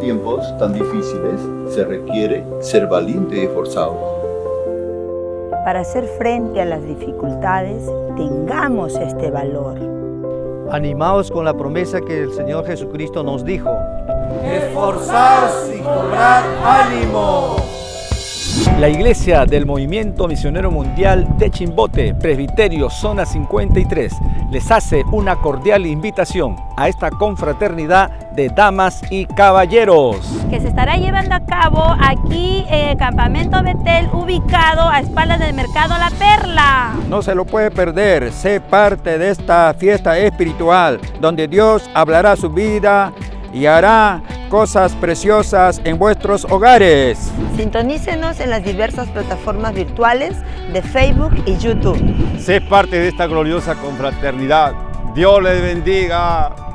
tiempos tan difíciles se requiere ser valiente y esforzado. Para hacer frente a las dificultades, tengamos este valor. Animaos con la promesa que el Señor Jesucristo nos dijo. Esforzaos y cobrar ánimo. La Iglesia del Movimiento Misionero Mundial de Chimbote, Presbiterio Zona 53, les hace una cordial invitación a esta confraternidad de damas y caballeros. Que se estará llevando a cabo aquí en el Campamento Betel, ubicado a espaldas del Mercado La Perla. No se lo puede perder, sé parte de esta fiesta espiritual, donde Dios hablará su vida y hará cosas preciosas en vuestros hogares. Sintonícenos en las diversas plataformas virtuales de Facebook y YouTube. Sé parte de esta gloriosa confraternidad. Dios les bendiga.